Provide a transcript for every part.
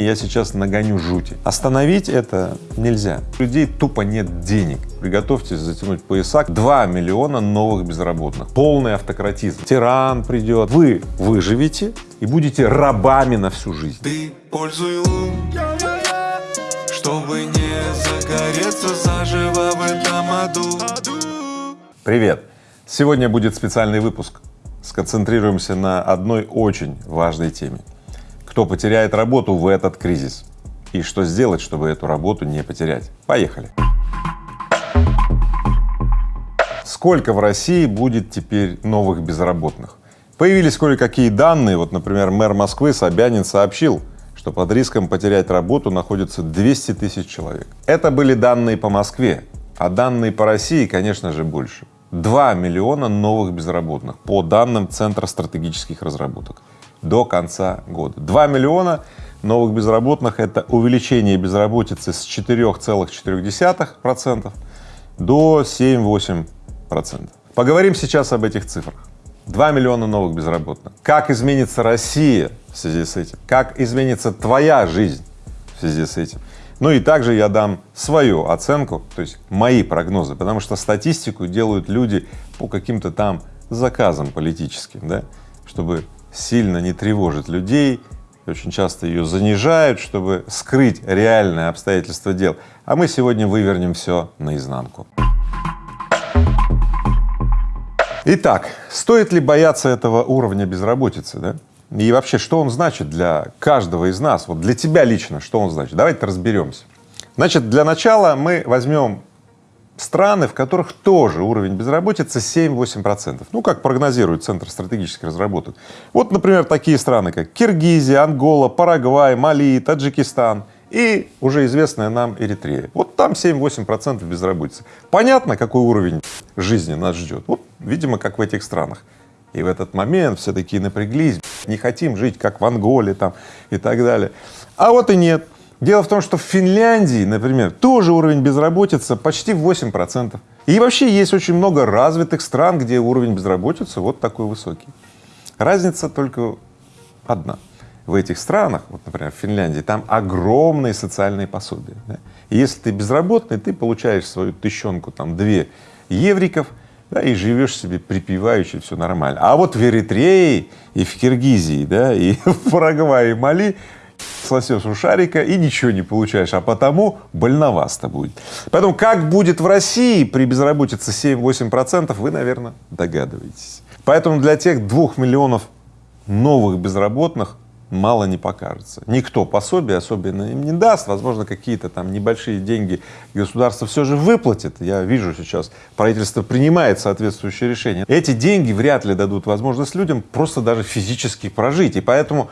Я сейчас нагоню жути. Остановить это нельзя. У людей тупо нет денег. Приготовьтесь затянуть пояса. 2 миллиона новых безработных. Полный автократизм. Тиран придет. Вы выживете и будете рабами на всю жизнь. Ты пользуй лун, чтобы не загореться заживо в этом аду. Привет! Сегодня будет специальный выпуск. Сконцентрируемся на одной очень важной теме кто потеряет работу в этот кризис и что сделать, чтобы эту работу не потерять. Поехали! Сколько в России будет теперь новых безработных? Появились кое-какие данные, вот, например, мэр Москвы Собянин сообщил, что под риском потерять работу находится 200 тысяч человек. Это были данные по Москве, а данные по России, конечно же, больше. 2 миллиона новых безработных по данным Центра стратегических разработок до конца года. 2 миллиона новых безработных — это увеличение безработицы с 4,4% до 7-8%. Поговорим сейчас об этих цифрах. 2 миллиона новых безработных. Как изменится Россия в связи с этим? Как изменится твоя жизнь в связи с этим? Ну и также я дам свою оценку, то есть мои прогнозы, потому что статистику делают люди по каким-то там заказам политическим, да, чтобы сильно не тревожит людей, очень часто ее занижают, чтобы скрыть реальные обстоятельства дел. А мы сегодня вывернем все наизнанку. Итак, стоит ли бояться этого уровня безработицы, да? И вообще, что он значит для каждого из нас, вот для тебя лично, что он значит? Давайте разберемся. Значит, для начала мы возьмем страны, в которых тоже уровень безработицы 7-8 процентов, ну, как прогнозирует Центр стратегических разработок. Вот, например, такие страны, как Киргизия, Ангола, Парагвай, Мали, Таджикистан и уже известная нам Эритрея. Вот там 7-8 процентов безработицы. Понятно, какой уровень жизни нас ждет? Вот, видимо, как в этих странах. И в этот момент все такие напряглись, не хотим жить, как в Анголе там и так далее. А вот и нет. Дело в том, что в Финляндии, например, тоже уровень безработицы почти 8 процентов. И вообще есть очень много развитых стран, где уровень безработицы вот такой высокий. Разница только одна. В этих странах, вот, например, в Финляндии, там огромные социальные пособия. Да? И если ты безработный, ты получаешь свою тыщенку, там, две евриков, да, и живешь себе припеваючи, все нормально. А вот в Эритрее и в Киргизии, да, и в Парагвае Мали сосешь у шарика и ничего не получаешь, а потому больновасто будет. Поэтому как будет в России при безработице 7-8 процентов, вы, наверное, догадываетесь. Поэтому для тех двух миллионов новых безработных мало не покажется. Никто пособие особенно им не даст, возможно, какие-то там небольшие деньги государство все же выплатит. Я вижу сейчас, правительство принимает соответствующее решение. Эти деньги вряд ли дадут возможность людям просто даже физически прожить, и поэтому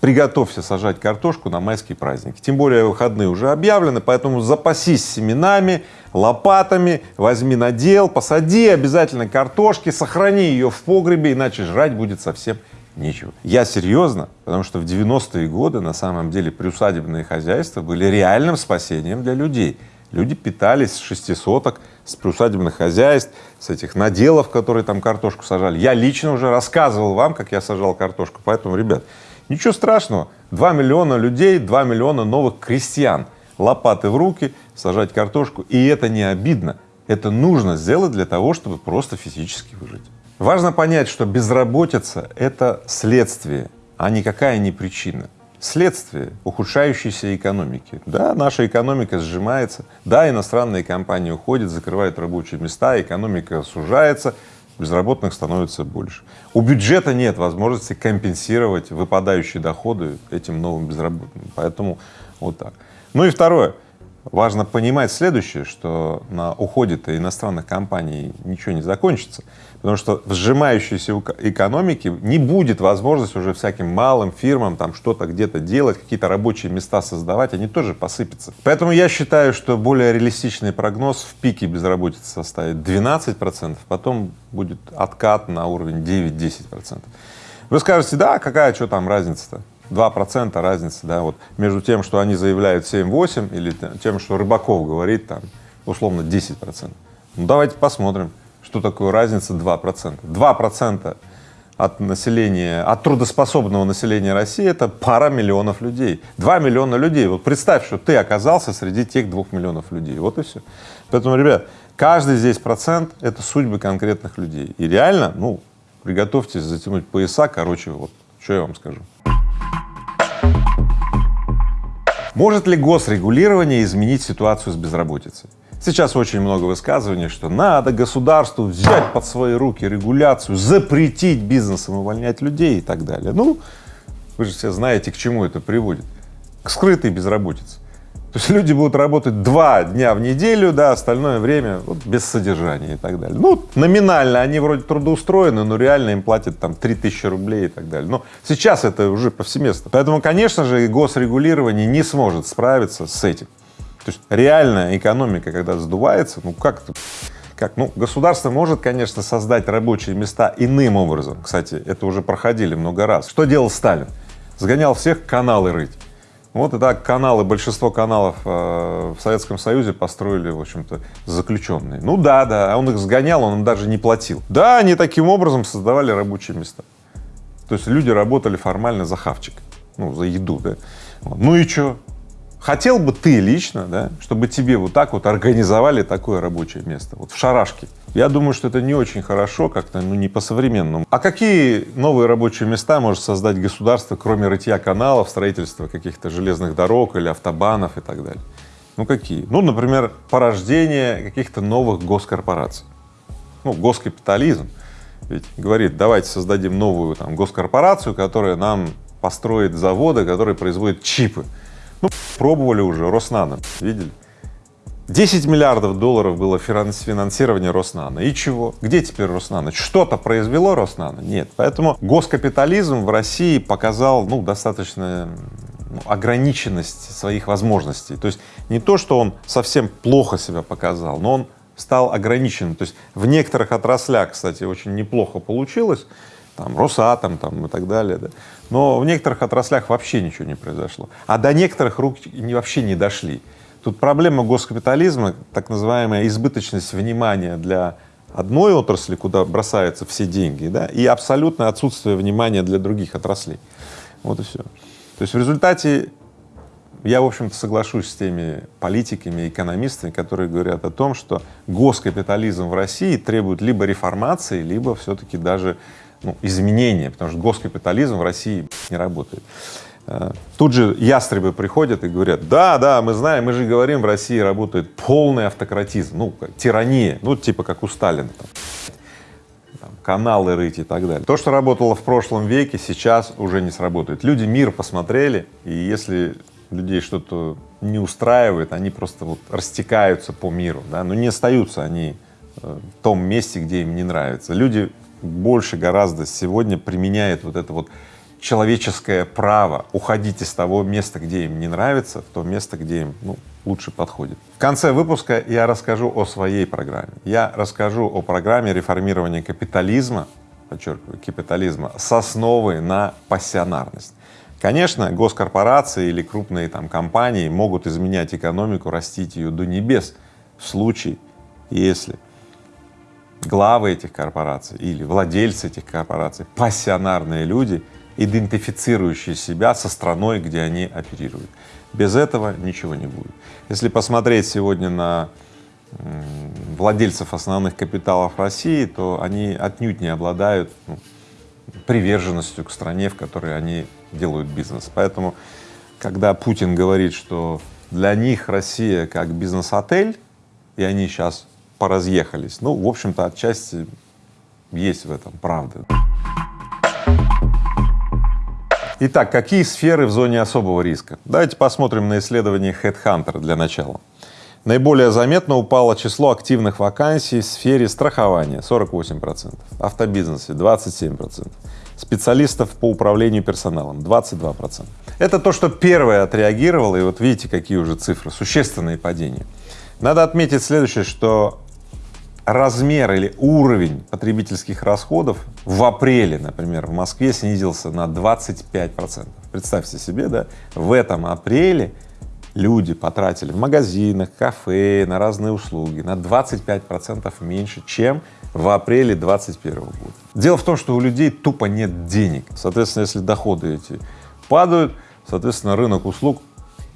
приготовься сажать картошку на майские праздники. Тем более выходные уже объявлены, поэтому запасись семенами, лопатами, возьми надел, посади обязательно картошки, сохрани ее в погребе, иначе жрать будет совсем нечего. Я серьезно, потому что в 90-е годы на самом деле приусадебные хозяйства были реальным спасением для людей. Люди питались с шестисоток, с приусадебных хозяйств, с этих наделов, которые там картошку сажали. Я лично уже рассказывал вам, как я сажал картошку, поэтому, ребят, Ничего страшного, 2 миллиона людей, 2 миллиона новых крестьян, лопаты в руки, сажать картошку, и это не обидно, это нужно сделать для того, чтобы просто физически выжить. Важно понять, что безработица — это следствие, а никакая не причина. Следствие ухудшающейся экономики. Да, наша экономика сжимается, да, иностранные компании уходят, закрывают рабочие места, экономика сужается, безработных становится больше. У бюджета нет возможности компенсировать выпадающие доходы этим новым безработным, поэтому вот так. Ну и второе, важно понимать следующее, что на уходе-то иностранных компаний ничего не закончится, потому что в сжимающейся экономике не будет возможности уже всяким малым фирмам там что-то где-то делать, какие-то рабочие места создавать, они тоже посыпятся. Поэтому я считаю, что более реалистичный прогноз в пике безработицы составит 12 процентов, потом будет откат на уровень 9-10 процентов. Вы скажете, да, какая что там разница-то? 2 процента разница, да, вот между тем, что они заявляют 7-8 или тем, что Рыбаков говорит там условно 10 процентов. Ну давайте посмотрим что такое разница 2 процента. 2 процента от населения, от трудоспособного населения России это пара миллионов людей. Два миллиона людей. Вот представь, что ты оказался среди тех двух миллионов людей. Вот и все. Поэтому, ребят, каждый здесь процент — это судьбы конкретных людей. И реально, ну, приготовьтесь затянуть пояса, короче, вот, что я вам скажу. Может ли госрегулирование изменить ситуацию с безработицей? Сейчас очень много высказываний, что надо государству взять под свои руки регуляцию, запретить бизнесам увольнять людей и так далее. Ну, вы же все знаете, к чему это приводит. К скрытой безработице. То есть люди будут работать два дня в неделю, да, остальное время вот, без содержания и так далее. Ну, номинально они вроде трудоустроены, но реально им платят там 3000 рублей и так далее. Но сейчас это уже повсеместно. Поэтому, конечно же, госрегулирование не сможет справиться с этим. То есть реальная экономика, когда сдувается, ну как это, как, ну, государство может, конечно, создать рабочие места иным образом. Кстати, это уже проходили много раз. Что делал Сталин? Сгонял всех каналы рыть. Вот и так каналы, большинство каналов э, в Советском Союзе построили, в общем-то, заключенные. Ну да, да, а он их сгонял, он им даже не платил. Да, они таким образом создавали рабочие места. То есть люди работали формально за хавчик, ну, за еду, да. Ну и что? Хотел бы ты лично, да, чтобы тебе вот так вот организовали такое рабочее место, вот в шарашке? Я думаю, что это не очень хорошо, как-то, ну, не по-современному. А какие новые рабочие места может создать государство, кроме рытья каналов, строительства каких-то железных дорог или автобанов и так далее? Ну, какие? Ну, например, порождение каких-то новых госкорпораций. Ну, госкапитализм ведь говорит, давайте создадим новую там госкорпорацию, которая нам построит заводы, которые производят чипы. Ну, пробовали уже, Роснано, видели? 10 миллиардов долларов было финансирование Роснано. И чего? Где теперь Роснано? Что-то произвело Роснано? Нет. Поэтому госкапитализм в России показал, ну, достаточно ну, ограниченность своих возможностей. То есть не то, что он совсем плохо себя показал, но он стал ограниченным. То есть в некоторых отраслях, кстати, очень неплохо получилось, там Росатом там и так далее, да. но в некоторых отраслях вообще ничего не произошло, а до некоторых рук вообще не дошли. Тут проблема госкапитализма, так называемая избыточность внимания для одной отрасли, куда бросаются все деньги, да, и абсолютное отсутствие внимания для других отраслей. Вот и все. То есть в результате я, в общем-то, соглашусь с теми политиками, экономистами, которые говорят о том, что госкапитализм в России требует либо реформации, либо все-таки даже ну, изменения, потому что госкапитализм в России не работает. Тут же ястребы приходят и говорят, да, да, мы знаем, мы же говорим, в России работает полный автократизм, ну, тирания, ну, типа как у Сталина, там, каналы рыть и так далее. То, что работало в прошлом веке, сейчас уже не сработает. Люди мир посмотрели, и если людей что-то не устраивает, они просто вот растекаются по миру, да, но не остаются они э, в том месте, где им не нравится. Люди больше гораздо сегодня применяет вот это вот человеческое право уходить из того места, где им не нравится, в то место, где им ну, лучше подходит. В конце выпуска я расскажу о своей программе. Я расскажу о программе реформирования капитализма, подчеркиваю, капитализма с основой на пассионарность. Конечно, госкорпорации или крупные там компании могут изменять экономику, растить ее до небес в случае, если главы этих корпораций или владельцы этих корпораций, пассионарные люди, идентифицирующие себя со страной, где они оперируют. Без этого ничего не будет. Если посмотреть сегодня на владельцев основных капиталов России, то они отнюдь не обладают ну, приверженностью к стране, в которой они делают бизнес. Поэтому, когда Путин говорит, что для них Россия как бизнес-отель, и они сейчас поразъехались. Ну, в общем-то, отчасти есть в этом правда. Итак, какие сферы в зоне особого риска? Давайте посмотрим на исследование HeadHunter для начала. Наиболее заметно упало число активных вакансий в сфере страхования 48 процентов, автобизнесе 27 процентов, специалистов по управлению персоналом 22 процента. Это то, что первое отреагировало, и вот видите, какие уже цифры, существенные падения. Надо отметить следующее, что размер или уровень потребительских расходов в апреле, например, в Москве снизился на 25 процентов. Представьте себе, да, в этом апреле люди потратили в магазинах, кафе, на разные услуги на 25 процентов меньше, чем в апреле 2021 года. Дело в том, что у людей тупо нет денег. Соответственно, если доходы эти падают, соответственно, рынок услуг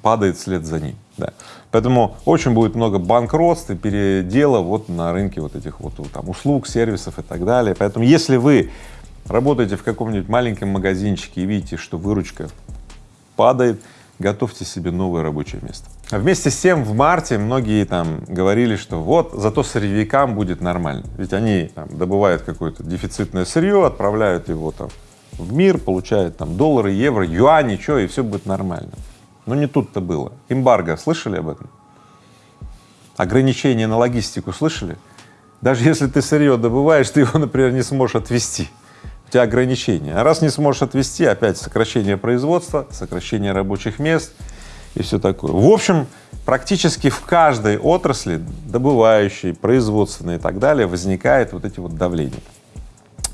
падает вслед за ним. Да. Поэтому очень будет много банкротств и передела вот на рынке вот этих вот там услуг, сервисов и так далее. Поэтому если вы работаете в каком-нибудь маленьком магазинчике и видите, что выручка падает, готовьте себе новое рабочее место. А вместе с тем в марте многие там говорили, что вот зато сырьевикам будет нормально, ведь они там, добывают какое-то дефицитное сырье, отправляют его там в мир, получают там доллары, евро, юани, что, и все будет нормально. Но не тут-то было. Эмбарго, слышали об этом? Ограничения на логистику слышали? Даже если ты сырье добываешь, ты его, например, не сможешь отвезти у тебя ограничения. А раз не сможешь отвести, опять сокращение производства, сокращение рабочих мест и все такое. В общем, практически в каждой отрасли, добывающей, производственной и так далее, возникает вот эти вот давления.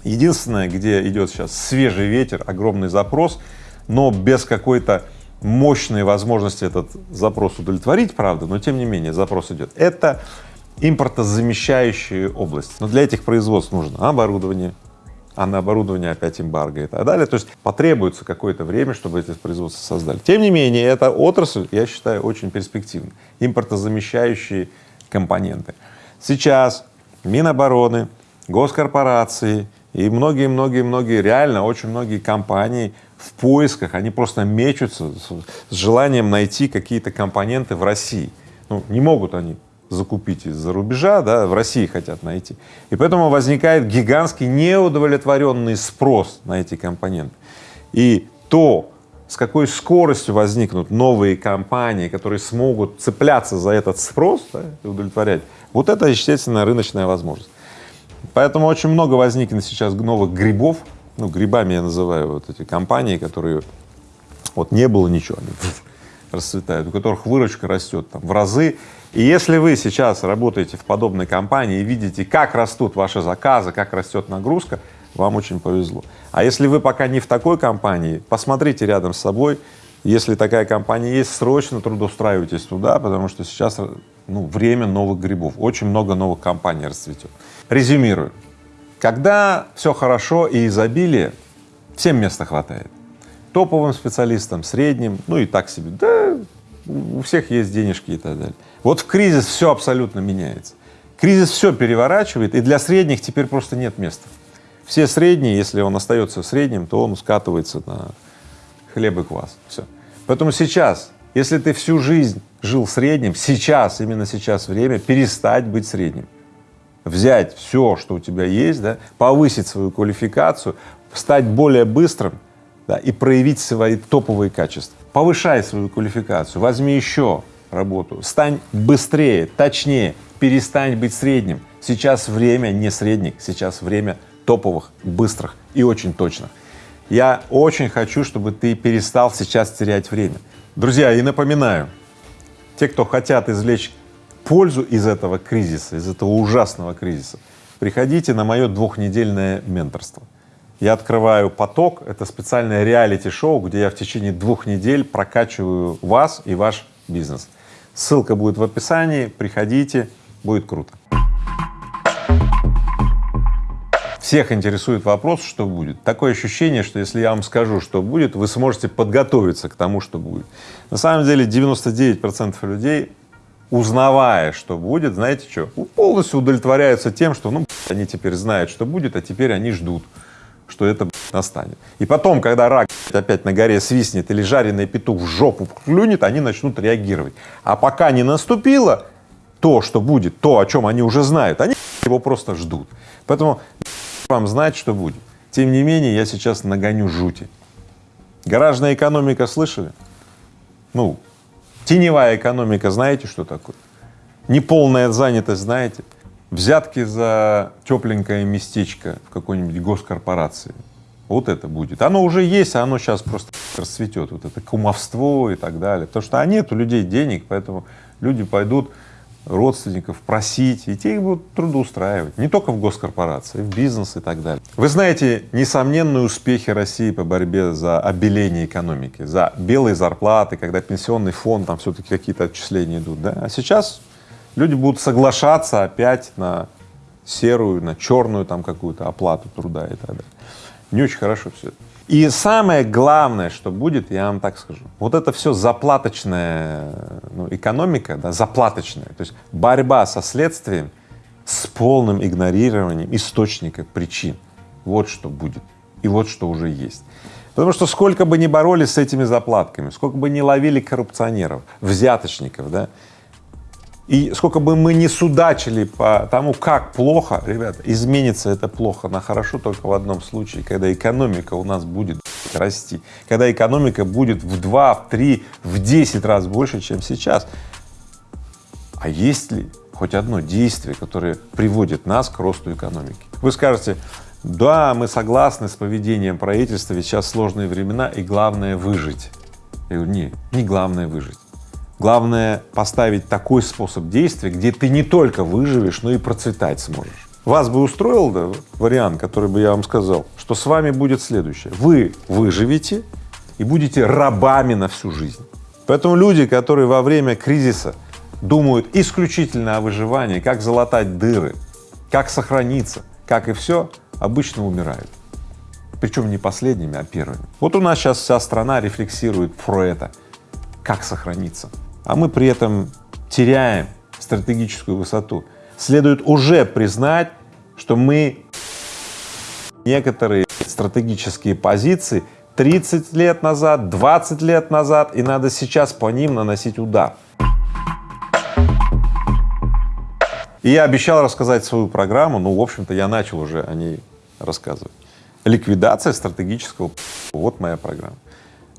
Единственное, где идет сейчас свежий ветер, огромный запрос, но без какой-то мощной возможности этот запрос удовлетворить, правда, но тем не менее запрос идет. Это импортозамещающие области. Но для этих производств нужно оборудование, а на оборудование опять эмбарго и так далее. То есть потребуется какое-то время, чтобы эти производства создали. Тем не менее, эта отрасль, я считаю, очень перспективна. Импортозамещающие компоненты. Сейчас Минобороны, госкорпорации и многие-многие-многие, реально очень многие компании в поисках, они просто мечутся с желанием найти какие-то компоненты в России. Ну, не могут они закупить из-за рубежа, да, в России хотят найти. И поэтому возникает гигантский неудовлетворенный спрос на эти компоненты. И то, с какой скоростью возникнут новые компании, которые смогут цепляться за этот спрос да, и удовлетворять, вот это, естественно, рыночная возможность. Поэтому очень много возникнет сейчас новых грибов, ну, грибами я называю вот эти компании, которые вот не было ничего, они расцветают, у которых выручка растет там в разы, и если вы сейчас работаете в подобной компании и видите, как растут ваши заказы, как растет нагрузка, вам очень повезло. А если вы пока не в такой компании, посмотрите рядом с собой, если такая компания есть, срочно трудоустраивайтесь туда, потому что сейчас ну, время новых грибов, очень много новых компаний расцветет. Резюмирую. Когда все хорошо и изобилие, всем места хватает. Топовым специалистам, средним, ну и так себе, да, у всех есть денежки и так далее. Вот в кризис все абсолютно меняется. Кризис все переворачивает, и для средних теперь просто нет места. Все средние, если он остается средним, то он скатывается на хлеб и квас. Все. Поэтому сейчас, если ты всю жизнь жил средним, сейчас, именно сейчас время перестать быть средним. Взять все, что у тебя есть, да, повысить свою квалификацию, стать более быстрым да, и проявить свои топовые качества. Повышай свою квалификацию, возьми еще работу, стань быстрее, точнее, перестань быть средним. Сейчас время не средних, сейчас время топовых, быстрых и очень точных. Я очень хочу, чтобы ты перестал сейчас терять время. Друзья, и напоминаю, те, кто хотят извлечь пользу из этого кризиса, из этого ужасного кризиса, приходите на мое двухнедельное менторство. Я открываю поток, это специальное реалити-шоу, где я в течение двух недель прокачиваю вас и ваш бизнес. Ссылка будет в описании, приходите, будет круто. Всех интересует вопрос, что будет. Такое ощущение, что если я вам скажу, что будет, вы сможете подготовиться к тому, что будет. На самом деле 99 процентов людей, узнавая, что будет, знаете что, полностью удовлетворяются тем, что ну они теперь знают, что будет, а теперь они ждут что это настанет. И потом, когда рак опять на горе свистнет или жареный петух в жопу клюнет, они начнут реагировать. А пока не наступило то, что будет, то, о чем они уже знают, они его просто ждут. Поэтому вам знать, что будет. Тем не менее, я сейчас нагоню жути. Гаражная экономика слышали? Ну, теневая экономика, знаете, что такое? Неполная занятость, знаете? взятки за тепленькое местечко в какой-нибудь госкорпорации. Вот это будет. Оно уже есть, а оно сейчас просто расцветет, вот это кумовство и так далее. Потому что а нет у людей денег, поэтому люди пойдут родственников просить, и те их будут трудоустраивать, не только в госкорпорации, в бизнес и так далее. Вы знаете несомненные успехи России по борьбе за обеление экономики, за белые зарплаты, когда пенсионный фонд, там все-таки какие-то отчисления идут, да, а сейчас люди будут соглашаться опять на серую, на черную там какую-то оплату труда и так далее. Не очень хорошо все это. И самое главное, что будет, я вам так скажу, вот это все заплаточная ну, экономика, да, заплаточная, то есть борьба со следствием с полным игнорированием источника причин. Вот что будет и вот что уже есть. Потому что сколько бы ни боролись с этими заплатками, сколько бы ни ловили коррупционеров, взяточников, да, и сколько бы мы ни судачили по тому, как плохо, ребята, изменится это плохо на хорошо только в одном случае, когда экономика у нас будет расти, когда экономика будет в два, в три, в десять раз больше, чем сейчас. А есть ли хоть одно действие, которое приводит нас к росту экономики? Вы скажете, да, мы согласны с поведением правительства, ведь сейчас сложные времена и главное выжить. Я говорю, не, не главное выжить. Главное поставить такой способ действия, где ты не только выживешь, но и процветать сможешь. Вас бы устроил да, вариант, который бы я вам сказал, что с вами будет следующее. Вы выживете и будете рабами на всю жизнь. Поэтому люди, которые во время кризиса думают исключительно о выживании, как залатать дыры, как сохраниться, как и все, обычно умирают. Причем не последними, а первыми. Вот у нас сейчас вся страна рефлексирует про это, как сохраниться а мы при этом теряем стратегическую высоту. Следует уже признать, что мы некоторые стратегические позиции 30 лет назад, 20 лет назад, и надо сейчас по ним наносить удар. И я обещал рассказать свою программу, ну, в общем-то, я начал уже о ней рассказывать. Ликвидация стратегического вот моя программа.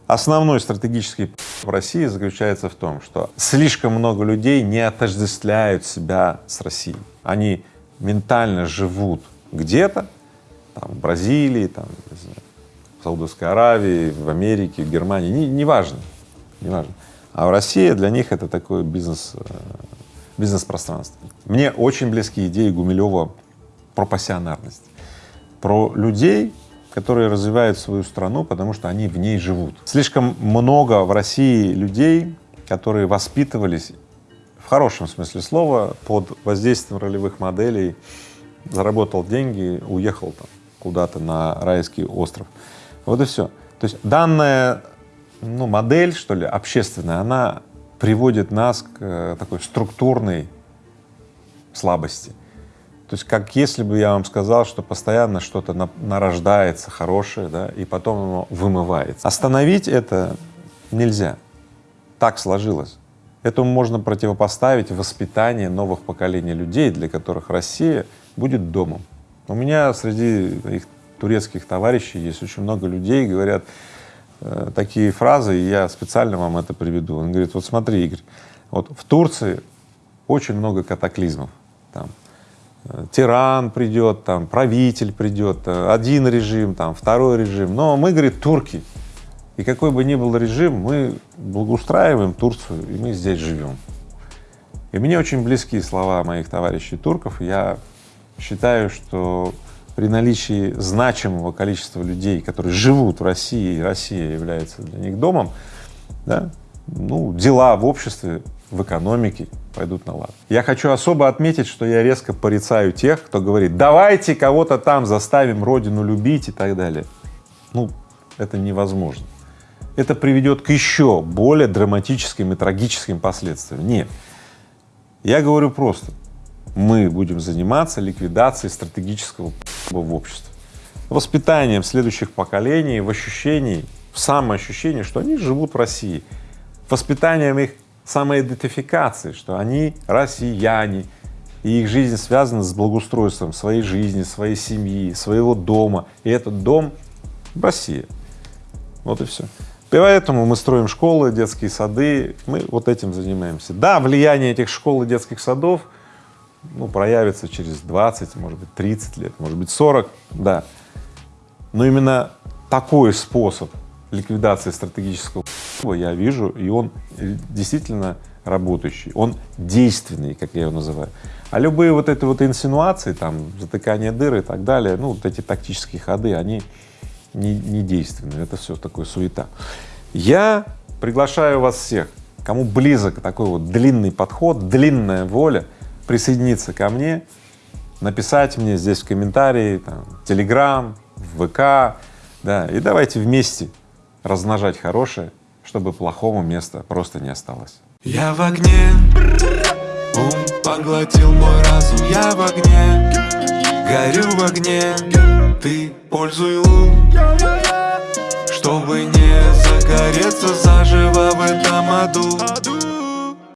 Основной стратегический в России заключается в том, что слишком много людей не отождествляют себя с Россией. Они ментально живут где-то, там, в Бразилии, там, знаю, в Саудовской Аравии, в Америке, в Германии, не, не важно, не важно. А в России для них это такое бизнес, э, бизнес-пространство. Мне очень близки идеи Гумилева про пассионарность, про людей, которые развивают свою страну, потому что они в ней живут. Слишком много в России людей, которые воспитывались в хорошем смысле слова под воздействием ролевых моделей, заработал деньги, уехал там куда-то на райский остров. Вот и все. То есть данная ну, модель, что ли, общественная, она приводит нас к э, такой структурной слабости. То есть как если бы я вам сказал, что постоянно что-то на, нарождается хорошее, да, и потом оно вымывается. Остановить это нельзя, так сложилось. Этому можно противопоставить воспитание новых поколений людей, для которых Россия будет домом. У меня среди их турецких товарищей есть очень много людей, говорят э, такие фразы, и я специально вам это приведу. Он говорит, вот смотри, Игорь, вот в Турции очень много катаклизмов, там тиран придет, там, правитель придет, э, один режим, там, второй режим. Но мы, говорит, турки, и какой бы ни был режим, мы благоустраиваем Турцию, и мы здесь живем. И мне очень близки слова моих товарищей турков. Я считаю, что при наличии значимого количества людей, которые живут в России, и Россия является для них домом, да, ну, дела в обществе, в экономике пойдут на лад. Я хочу особо отметить, что я резко порицаю тех, кто говорит, давайте кого-то там заставим родину любить и так далее. Ну, это невозможно. Это приведет к еще более драматическим и трагическим последствиям. Нет. Я говорю просто, мы будем заниматься ликвидацией стратегического в обществе, воспитанием следующих поколений в ощущении, в самоощущении, что они живут в России, воспитанием их самоидентификации, что они россияне, и их жизнь связана с благоустройством своей жизни, своей семьи, своего дома, и этот дом — Россия. Вот и все. Поэтому мы строим школы, детские сады, мы вот этим занимаемся. Да, влияние этих школ и детских садов ну, проявится через 20, может быть, 30 лет, может быть, 40, да. Но именно такой способ ликвидации стратегического я вижу, и он действительно работающий, он действенный, как я его называю. А любые вот эти вот инсинуации, там, затыкание дыры и так далее, ну, вот эти тактические ходы, они не, не действенны, это все такое суета. Я приглашаю вас всех, кому близок такой вот длинный подход, длинная воля, присоединиться ко мне, написать мне здесь в комментарии, там, Телеграм, в ВК, да, и давайте вместе размножать хорошее, чтобы плохому места просто не осталось. Я в огне, ум поглотил мой разум. Я в огне, горю в огне. Ты пользуй лун, чтобы не загореться заживо в этом аду